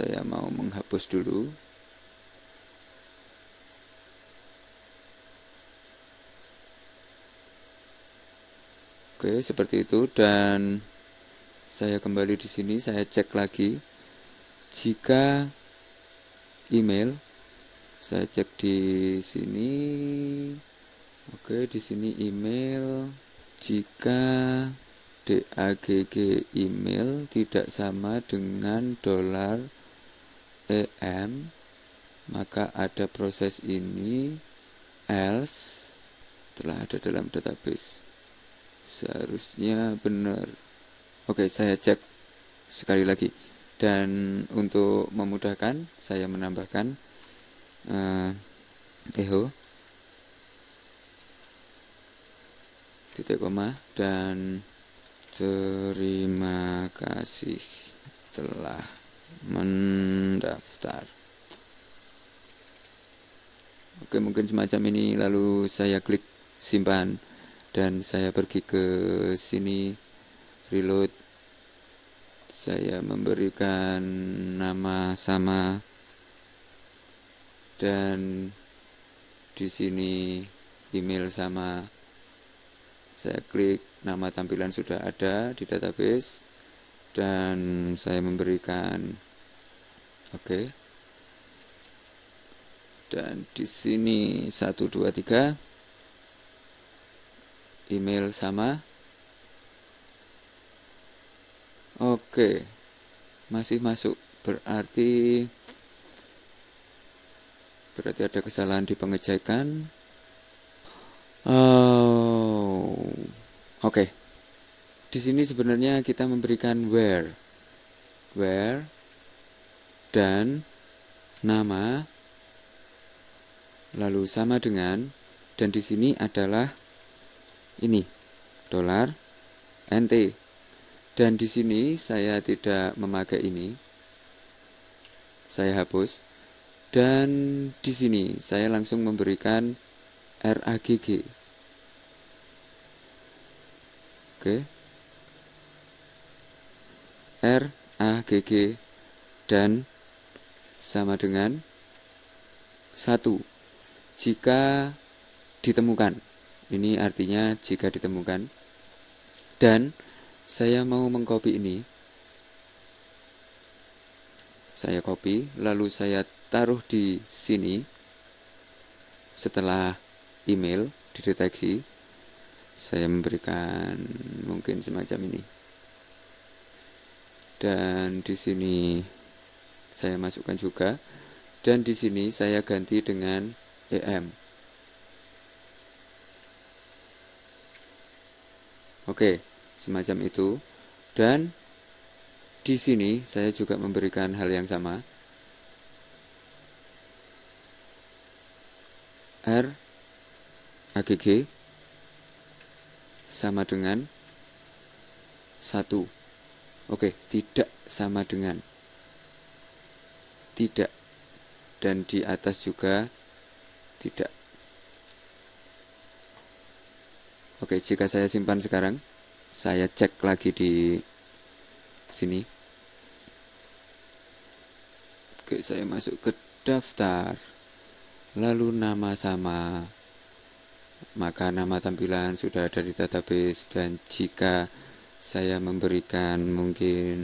saya mau menghapus dulu. Oke, seperti itu. Dan saya kembali di sini. Saya cek lagi. Jika email saya cek di sini. Oke, di sini email. Jika DAGG email tidak sama dengan dolar EM maka ada proses ini else telah ada dalam database. Seharusnya benar. Oke saya cek sekali lagi. Dan untuk memudahkan saya menambahkan uh, eho titik koma dan terima kasih telah mendaftar. Oke mungkin semacam ini. Lalu saya klik simpan dan saya pergi ke sini. Reload. Saya memberikan nama sama. Dan di sini email sama saya klik nama tampilan sudah ada di database dan saya memberikan oke. Okay. dan di sini 123 email sama. Oke masih masuk. Berarti berarti ada kesalahan di pengecekan. Oh oke. Di sini sebenarnya kita memberikan where. Where dan nama lalu sama dengan dan di sini adalah ini dolar NT dan di sini saya tidak memakai ini. Saya hapus. Dan di sini saya langsung memberikan RAGG oke RAGG dan sama dengan satu jika ditemukan ini artinya jika ditemukan. Dan saya mau mengcopy ini. Saya copy, lalu saya taruh di sini. Setelah email dideteksi, saya memberikan mungkin semacam ini. Dan di sini saya masukkan juga dan di sini saya ganti dengan EM. Oke, semacam itu. Dan di sini saya juga memberikan hal yang sama. R AGG sama dengan 1. Oke, tidak sama dengan. Tidak. Dan di atas juga tidak. Oke, jika saya simpan sekarang, saya cek lagi di sini. Oke, saya masuk ke daftar. Lalu nama sama. Maka nama tampilan sudah ada di database dan jika saya memberikan mungkin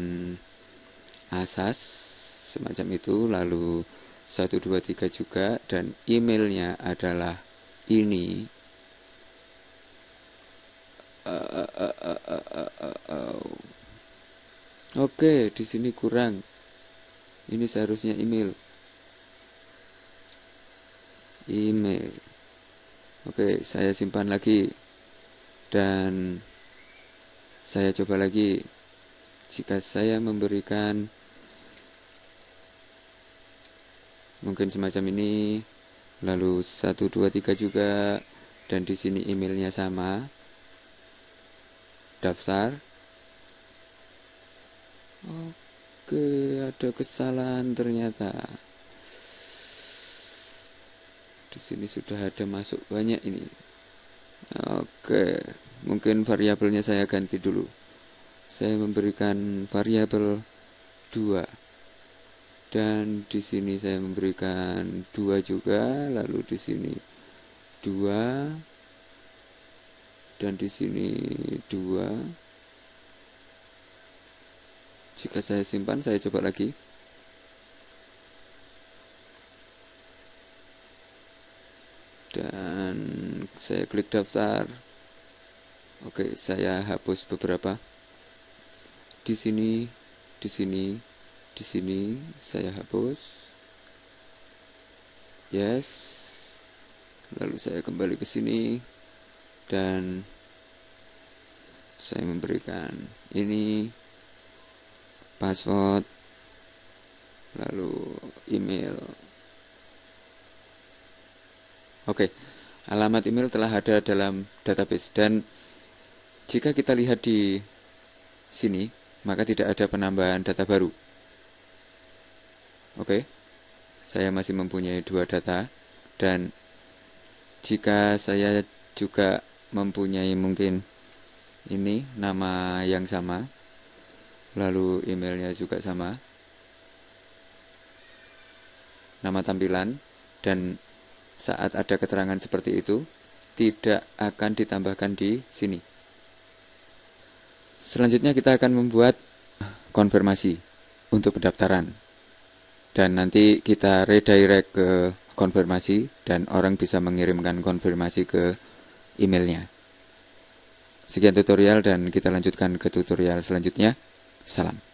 asas semacam itu lalu 123 juga dan emailnya adalah ini Oke, di sini kurang. Ini seharusnya email. Email. Oke, saya simpan lagi. Dan saya coba lagi. Jika saya memberikan mungkin semacam ini, lalu 1 2 3 juga dan di sini emailnya sama daftar oke ada kesalahan ternyata di sini sudah ada masuk banyak ini. Oke mungkin variabelnya saya ganti dulu. Saya memberikan variabel 2 dan di sini saya memberikan 2 juga lalu di sini 2 dan di sini 2 jika saya simpan saya coba lagi dan saya klik daftar oke saya hapus beberapa di sini, di sini, di sini saya hapus. Yes. Lalu saya kembali ke sini dan saya memberikan ini password lalu email. Oke, alamat email telah ada dalam database. Dan jika kita lihat di sini maka tidak ada penambahan data baru. Oke, saya masih mempunyai dua data. Dan jika saya juga mempunyai mungkin ini nama yang sama, lalu emailnya juga sama, nama tampilan, dan saat ada keterangan seperti itu, tidak akan ditambahkan di sini. Selanjutnya kita akan membuat konfirmasi untuk pendaftaran. Dan nanti kita redirect ke konfirmasi dan orang bisa mengirimkan konfirmasi ke emailnya. Sekian tutorial dan kita lanjutkan ke tutorial selanjutnya. Salam.